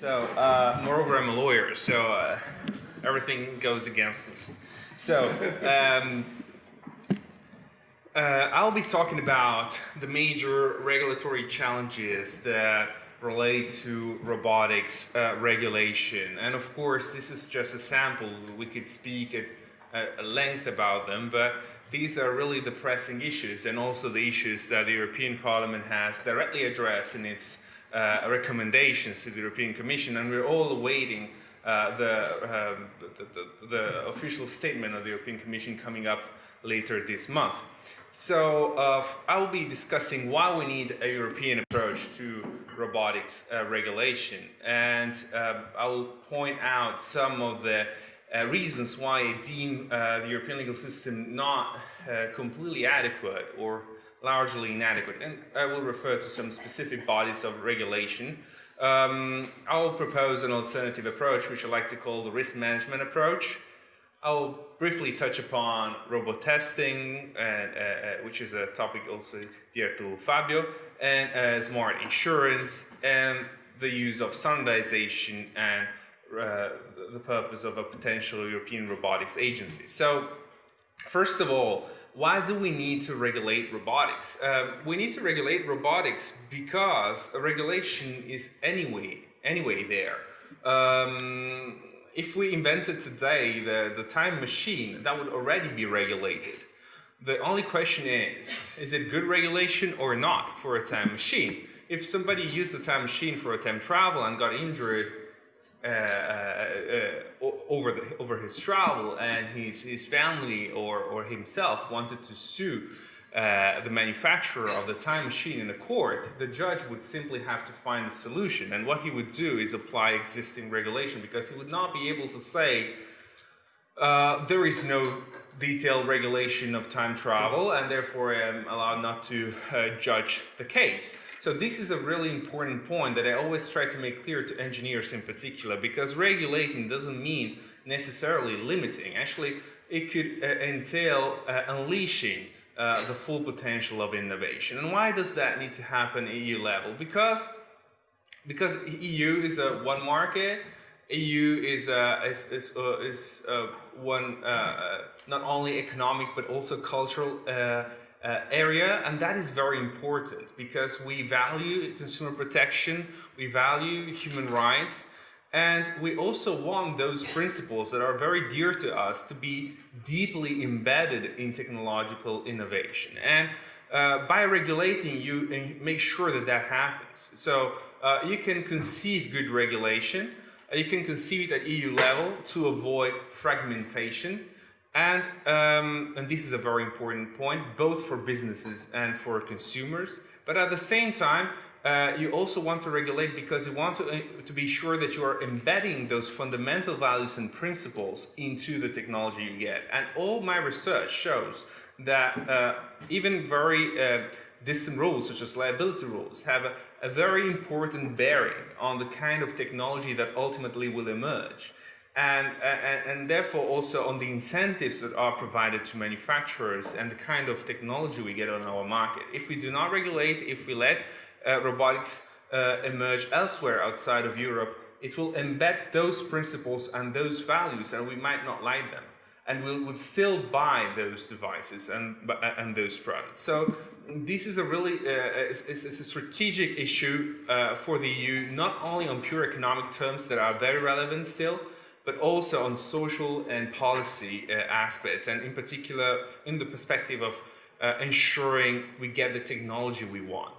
So, uh, moreover, I'm a lawyer, so uh, everything goes against me. So, um, uh, I'll be talking about the major regulatory challenges that relate to robotics uh, regulation. And of course, this is just a sample. We could speak at, at length about them, but these are really the pressing issues and also the issues that the European Parliament has directly addressed in its recommendations to the European Commission, and we're all awaiting uh, the, um, the, the, the, official statement of the European Commission coming up later this month. So uh, I'll be discussing why we need a European approach to robotics uh, regulation, and uh, I'll point out some of the uh, reasons why I deem the European legal system not completely adequate or largely inadequate. And I will refer to some specific bodies of regulation. Um, I'll propose an alternative approach, which I like to call the risk management approach. I'll briefly touch upon robot testing, and, uh, uh, which is a topic also dear to Fabio, and uh, smart insurance, and the use of standardization and uh, the purpose of a potential European robotics agency. So, first of all, why do we need to regulate robotics? Uh, we need to regulate robotics because regulation is anyway, anyway there. Um, if we invented today the, the time machine, that would already be regulated. The only question is, is it good regulation or not for a time machine? If somebody used the time machine for a time travel and got injured uh, uh, uh, over the, over his travel, and his his family or or himself wanted to sue uh, the manufacturer of the time machine in a court, the judge would simply have to find a solution. And what he would do is apply existing regulation because he would not be able to say uh, there is no detailed regulation of time travel and therefore I am allowed not to uh, judge the case. So this is a really important point that I always try to make clear to engineers in particular, because regulating doesn't mean necessarily limiting. Actually, it could uh, entail uh, unleashing uh, the full potential of innovation. And why does that need to happen at EU level? Because because EU is a one market, EU is uh, is is, uh, is uh, one uh, not only economic but also cultural uh, area, and that is very important because we value consumer protection, we value human rights, and we also want those principles that are very dear to us to be deeply embedded in technological innovation. And uh, by regulating, you make sure that that happens. So uh, you can conceive good regulation, uh, you can conceive it at EU level to avoid fragmentation, and, um, and this is a very important point, both for businesses and for consumers. But at the same time, uh, you also want to regulate because you want to, uh, to be sure that you are embedding those fundamental values and principles into the technology you get. And all my research shows that uh, even very uh, distant rules, such as liability rules, have a, a very important bearing on the kind of technology that ultimately will emerge and, and, and, therefore also on the incentives that are provided to manufacturers and the kind of technology we get on our market. If we do not regulate, if we let uh, robotics uh, emerge elsewhere outside of Europe, it will embed those principles and those values and we might not like them. And we would still buy those devices and, and those products. So this is a really uh, it's, it's, a strategic issue uh, for the EU, not only on pure economic terms that are very relevant still, but also on social and policy uh, aspects, and in particular in the perspective of uh, ensuring we get the technology we want.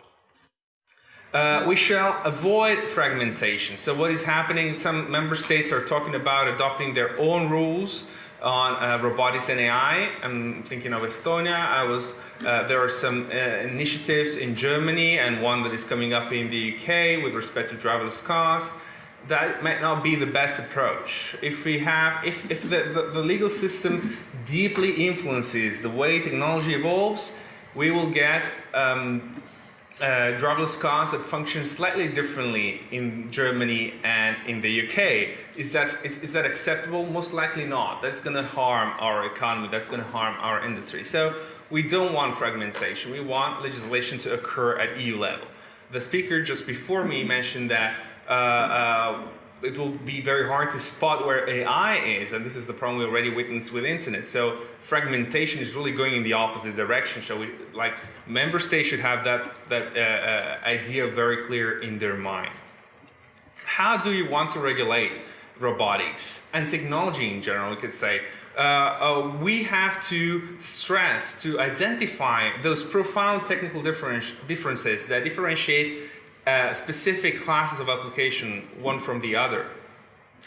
Uh, we shall avoid fragmentation. So what is happening, some member states are talking about adopting their own rules on uh, robotics and AI. I'm thinking of Estonia. I was, uh, there are some uh, initiatives in Germany and one that is coming up in the UK with respect to driverless cars that might not be the best approach. If we have, if, if the, the, the, legal system deeply influences the way technology evolves, we will get um, uh, driverless cars that function slightly differently in Germany and in the UK. Is that, is, is that acceptable? Most likely not. That's going to harm our economy. That's going to harm our industry. So we don't want fragmentation. We want legislation to occur at EU level. The speaker just before me mentioned that it will be very hard to spot where AI is, and this is the problem we already witnessed with internet. So fragmentation is really going in the opposite direction. So we, like member states should have that that uh, uh, idea very clear in their mind. How do you want to regulate robotics and technology in general? We could say. Uh, uh we have to stress to identify those profound technical differences that differentiate uh, specific classes of application one from the other.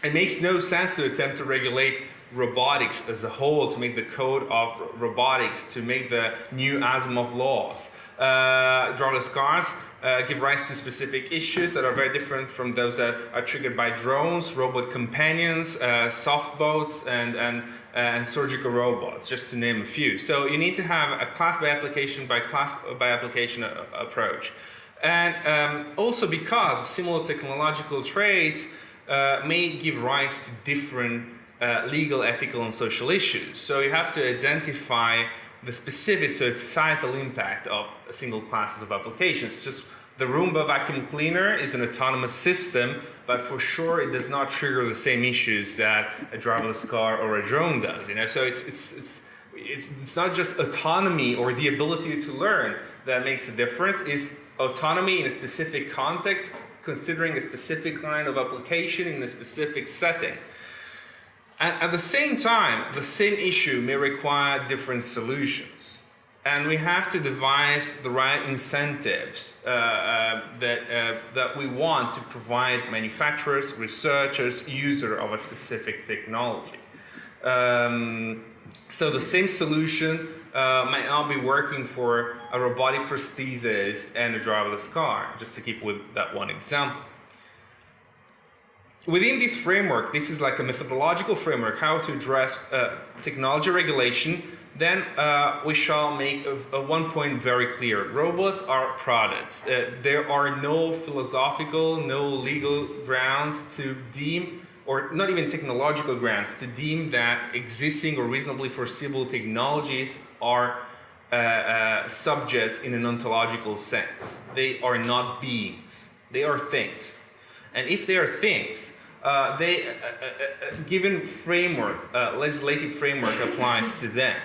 It makes no sense to attempt to regulate robotics as a whole, to make the code of robotics, to make the new Asimov laws. Uh, driverless cars uh, give rise to specific issues that are very different from those that are triggered by drones, robot companions, uh, softbots, and, and, uh, and surgical robots, just to name a few. So you need to have a class by application by class by application uh, approach. And um, also because similar technological traits uh, may give rise to different uh, legal, ethical, and social issues. So you have to identify the specific societal impact of single classes of applications. Just the Roomba vacuum cleaner is an autonomous system, but for sure it does not trigger the same issues that a driverless car or a drone does. You know, so it's it's it's it's, it's not just autonomy or the ability to learn that makes a difference. It's autonomy in a specific context, considering a specific line of application in a specific setting. And at the same time, the same issue may require different solutions. And we have to devise the right incentives uh, uh, that, uh, that we want to provide manufacturers, researchers, user of a specific technology. Um, so the same solution uh, might not be working for a robotic prosthesis and a driverless car, just to keep with that one example. Within this framework, this is like a methodological framework, how to address uh, technology regulation, then uh, we shall make a, a one point very clear. Robots are products. Uh, there are no philosophical, no legal grounds to deem or not even technological grounds to deem that existing or reasonably foreseeable technologies are uh, uh, subjects in an ontological sense. They are not beings, they are things. And if they are things, uh, they, uh, uh, uh, given framework, legislative framework applies to them.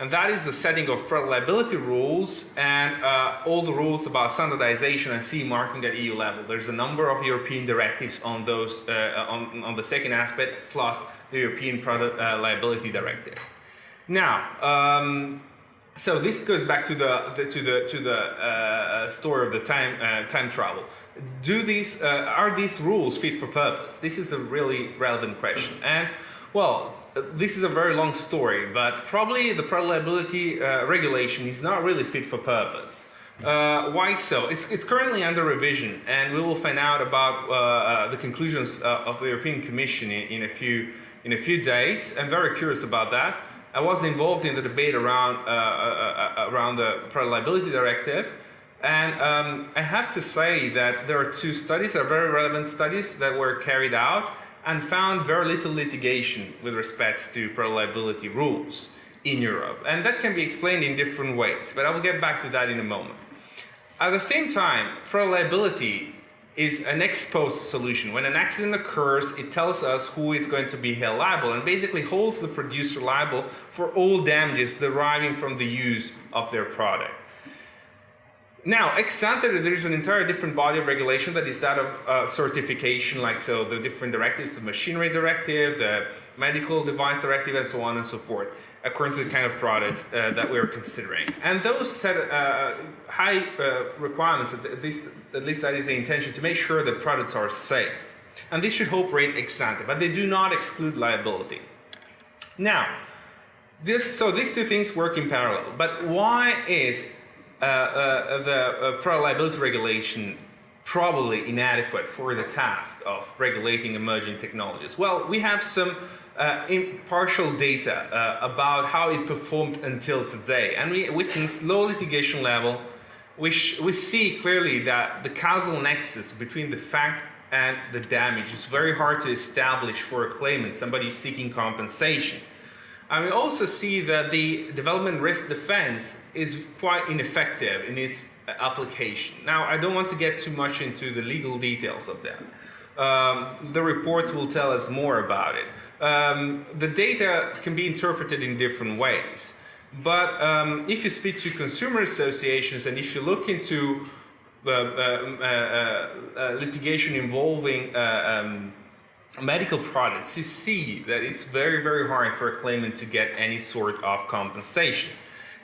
And that is the setting of product liability rules and uh, all the rules about standardization and CE marking at EU level. There's a number of European directives on those, uh, on, on the second aspect, plus the European Product uh, Liability Directive. Now, um, so this goes back to the, the to the to the uh, story of the time uh, time travel. Do these uh, are these rules fit for purpose? This is a really relevant question. And well, this is a very long story, but probably the product liability uh, regulation is not really fit for purpose. Uh, why so? It's, it's, currently under revision, and we will find out about uh, uh the conclusions uh, of the European Commission in, in, a few in a few days. I'm very curious about that. I was involved in the debate around uh, around the product liability directive, and um, I have to say that there are two studies, are very relevant studies that were carried out and found very little litigation with respects to product liability rules in Europe. And that can be explained in different ways, but I will get back to that in a moment. At the same time, product liability is an ex post solution. When an accident occurs, it tells us who is going to be held liable and basically holds the producer liable for all damages deriving from the use of their product. Now, ex ante, there is an entire different body of regulation that is that of uh, certification, like so the different directives, the machinery directive, the medical device directive, and so on and so forth, according to the kind of products uh, that we are considering. And those set uh, high uh, requirements, at least, at least that is the intention, to make sure that products are safe. And this should operate ex ante, but they do not exclude liability. Now, this, so these two things work in parallel, but why is uh, uh, the uh, product liability regulation probably inadequate for the task of regulating emerging technologies? Well, we have some uh, impartial data uh, about how it performed until today, and we witness low litigation level. We, we see clearly that the causal nexus between the fact and the damage is very hard to establish for a claimant, somebody seeking compensation. And we also see that the development risk defense is quite ineffective in its application. Now, I don't want to get too much into the legal details of that. Um, the reports will tell us more about it. Um, the data can be interpreted in different ways. But um, if you speak to consumer associations and if you look into uh, uh, uh, uh litigation involving uh, um, medical products, you see that it's very, very hard for a claimant to get any sort of compensation.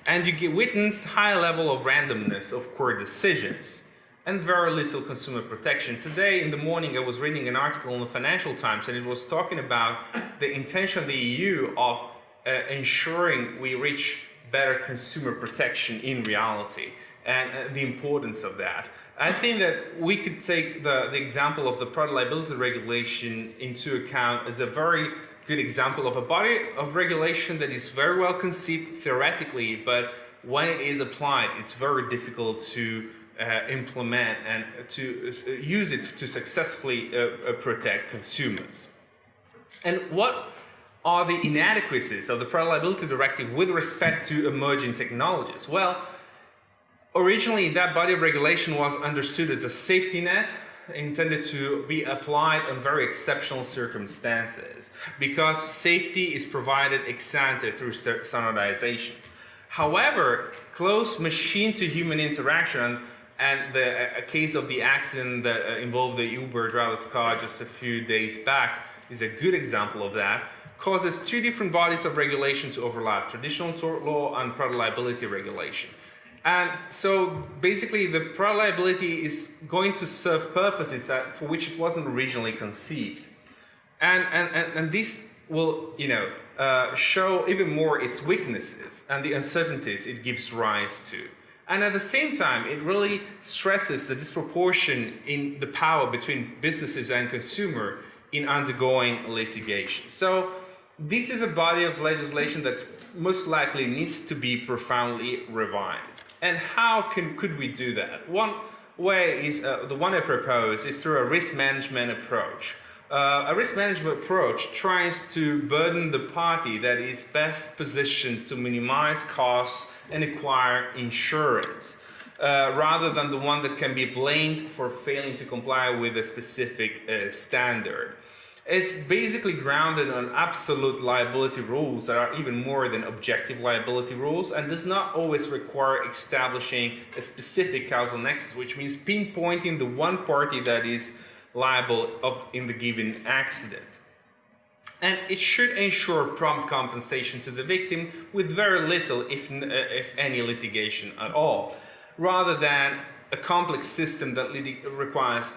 And you witness high level of randomness of court decisions and very little consumer protection. Today in the morning I was reading an article in the Financial Times and it was talking about the intention of the EU of uh, ensuring we reach better consumer protection in reality and uh, the importance of that. I think that we could take the, the example of the product liability regulation into account as a very good example of a body of regulation that is very well conceived theoretically, but when it is applied, it's very difficult to uh, implement and to uh, use it to successfully uh, uh protect consumers. And what are the inadequacies of the Product Liability Directive with respect to emerging technologies? Well, originally that body of regulation was understood as a safety net intended to be applied on very exceptional circumstances because safety is provided ex ante through standardization. However, close machine-to-human interaction and the case of the accident that uh, involved the Uber driverless car just a few days back is a good example of that causes two different bodies of regulation to overlap, traditional tort law and product liability regulation. And so basically the product liability is going to serve purposes that for which it wasn't originally conceived. And, and, and, and this will, you know, uh, show even more its weaknesses and the uncertainties it gives rise to. And at the same time, it really stresses the disproportion in the power between businesses and consumer in undergoing litigation. So this is a body of legislation that most likely needs to be profoundly revised. And how can, could we do that? One way is, uh, the one I propose, is through a risk management approach. Uh, a risk management approach tries to burden the party that is best positioned to minimize costs and acquire insurance, uh, rather than the one that can be blamed for failing to comply with a specific uh, standard. It's basically grounded on absolute liability rules that are even more than objective liability rules and does not always require establishing a specific causal nexus, which means pinpointing the one party that is liable of, in the given accident. And it should ensure prompt compensation to the victim with very little, if, uh, if any, litigation at all, rather than a complex system that requires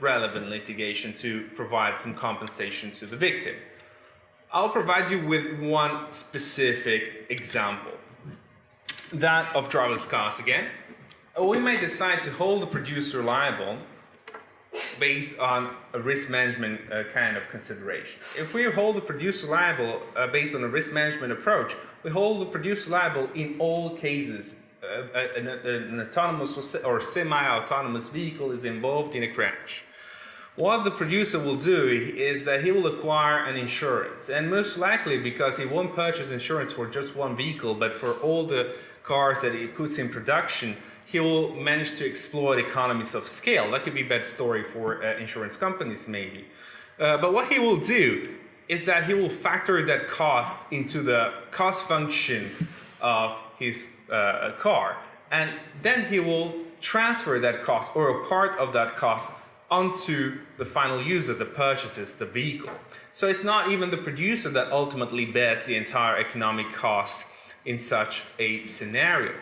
relevant litigation to provide some compensation to the victim. I'll provide you with one specific example, that of driverless cars again. We may decide to hold the producer liable based on a risk management uh, kind of consideration. If we hold the producer liable uh, based on a risk management approach, we hold the producer liable in all cases an, an autonomous or semi-autonomous vehicle is involved in a crash. What the producer will do is that he will acquire an insurance and most likely because he won't purchase insurance for just one vehicle but for all the cars that he puts in production he will manage to exploit economies of scale. That could be a bad story for uh, insurance companies maybe. Uh, but what he will do is that he will factor that cost into the cost function of his uh, car. And then he will transfer that cost or a part of that cost onto the final user that purchases the vehicle. So it's not even the producer that ultimately bears the entire economic cost in such a scenario.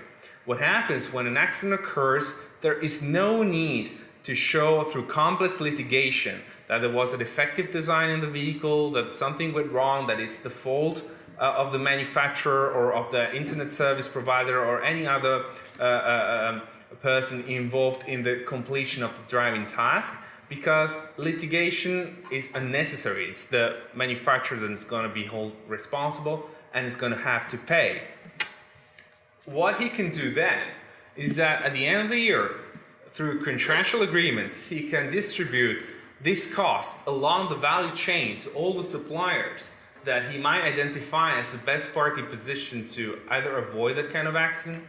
What happens when an accident occurs, there is no need to show through complex litigation that there was a defective design in the vehicle, that something went wrong, that it's the fault uh, of the manufacturer or of the internet service provider or any other uh, uh, um, person involved in the completion of the driving task because litigation is unnecessary. It's the manufacturer that is going to be held responsible and is going to have to pay. What he can do then is that at the end of the year, through contractual agreements, he can distribute this cost along the value chain to all the suppliers that he might identify as the best party positioned to either avoid that kind of accident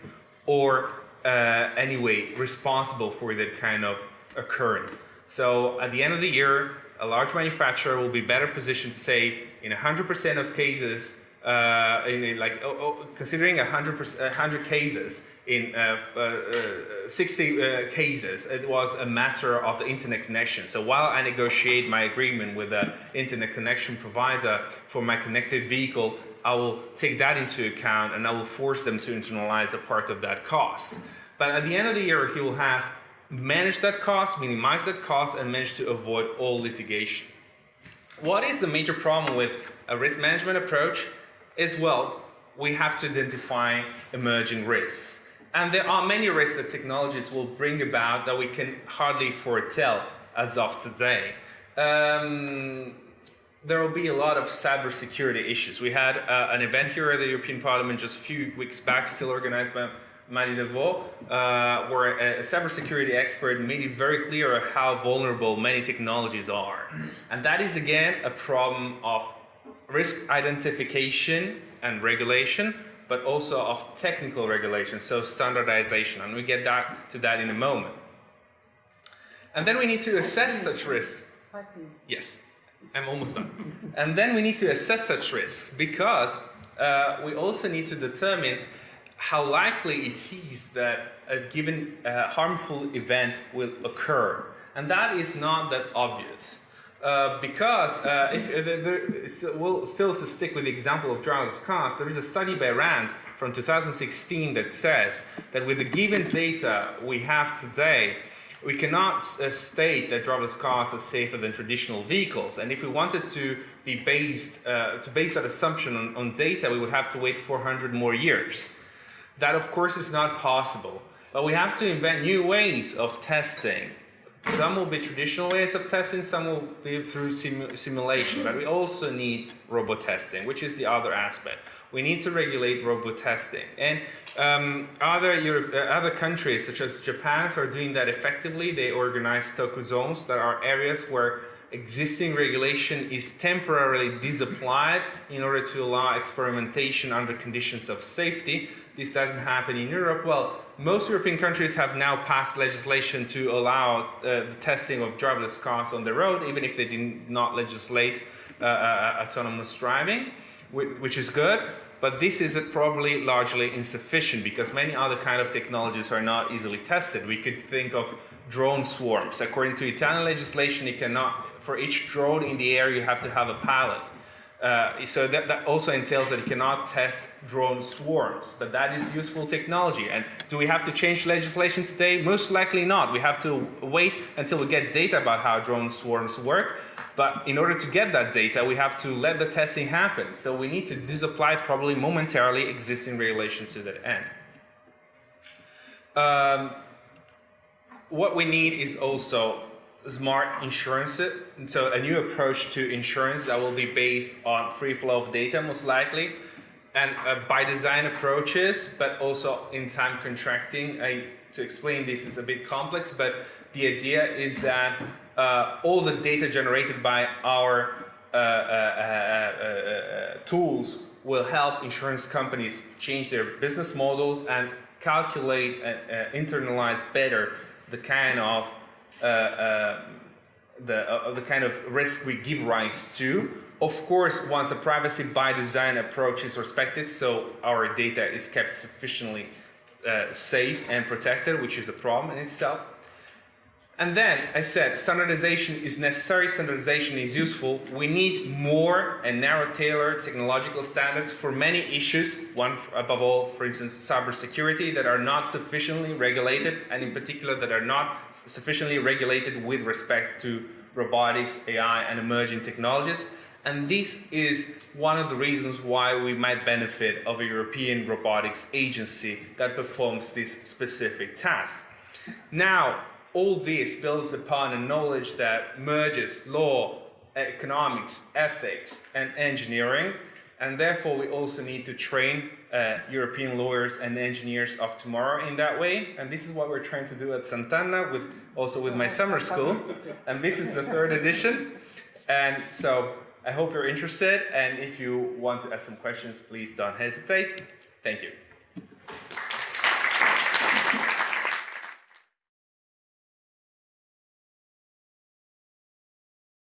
or uh, anyway responsible for that kind of occurrence. So at the end of the year, a large manufacturer will be better positioned to say in 100% of cases, uh, in, like oh, oh, considering 100, 100 cases, in uh, uh, uh 60 uh, cases, it was a matter of the internet connection. So while I negotiate my agreement with the internet connection provider for my connected vehicle, I will take that into account and I will force them to internalize a part of that cost. But at the end of the year, he will have managed that cost, minimized that cost, and managed to avoid all litigation. What is the major problem with a risk management approach? Is well, we have to identify emerging risks. And there are many risks that technologies will bring about that we can hardly foretell as of today. Um, there will be a lot of cybersecurity issues. We had uh, an event here at the European Parliament just a few weeks back, still organized by Mady Delvaux, uh, where a, a cybersecurity expert made it very clear how vulnerable many technologies are. And that is again a problem of risk identification and regulation, but also of technical regulation, so standardization. And we get that, to that in a moment. And then we need to assess such risks. Yes. I'm almost done. and then we need to assess such risks because uh, we also need to determine how likely it is that a given uh, harmful event will occur. And that is not that obvious. Uh, because uh, if uh, well, still to stick with the example of driverless cars, there is a study by RAND from 2016 that says that with the given data we have today, we cannot uh, state that driverless cars are safer than traditional vehicles. And if we wanted to be based, uh, to base that assumption on, on, data, we would have to wait 400 more years. That, of course, is not possible. But we have to invent new ways of testing. Some will be traditional ways of testing, some will be through simu simulation. But we also need robot testing, which is the other aspect. We need to regulate robot testing. And um, other, Europe, uh, other countries, such as Japan, are doing that effectively. They organize Tokku zones that are areas where existing regulation is temporarily disapplied in order to allow experimentation under conditions of safety. This doesn't happen in Europe. Well, most European countries have now passed legislation to allow uh, the testing of driverless cars on the road, even if they did not legislate uh, uh, autonomous driving, which is good. But this is probably largely insufficient because many other kind of technologies are not easily tested. We could think of drone swarms. According to Italian legislation, you cannot, for each drone in the air, you have to have a pilot. Uh, so that, that, also entails that you cannot test drone swarms, but that is useful technology. And do we have to change legislation today? Most likely not. We have to wait until we get data about how drone swarms work. But in order to get that data, we have to let the testing happen. So we need to disapply probably momentarily existing regulation to that end. Um, what we need is also smart insurance. So a new approach to insurance that will be based on free flow of data most likely and uh, by design approaches, but also in time contracting. I, to explain this is a bit complex, but the idea is that uh, all the data generated by our uh, uh, uh, uh tools will help insurance companies change their business models and calculate and internalize better the kind of the, uh, the kind of risk we give rise to. Of course, once a privacy by design approach is respected, so our data is kept sufficiently uh, safe and protected, which is a problem in itself. And then I said standardization is necessary, standardization is useful. We need more and narrow tailored technological standards for many issues, one above all, for instance, cybersecurity that are not sufficiently regulated and in particular that are not sufficiently regulated with respect to robotics, AI and emerging technologies. And this is one of the reasons why we might benefit of a European robotics agency that performs this specific task. Now, all this builds upon a knowledge that merges law, economics, ethics, and engineering. And therefore, we also need to train uh, European lawyers and engineers of tomorrow in that way. And this is what we're trying to do at Sant'Anna, with also with my summer school. And this is the third edition. And so I hope you're interested, and if you want to ask some questions, please don't hesitate. Thank you.